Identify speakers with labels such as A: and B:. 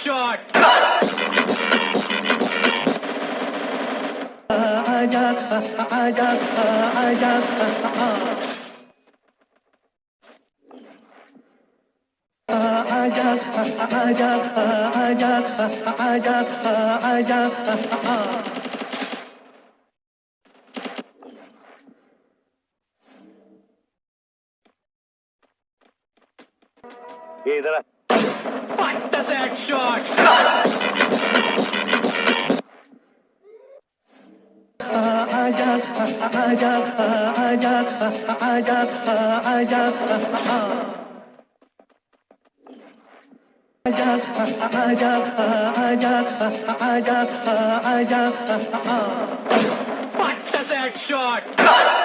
A: shot.
B: عجب عجب عجب عجب عجب عجب عجب عجب عجب
A: What does that shot? What does that shot?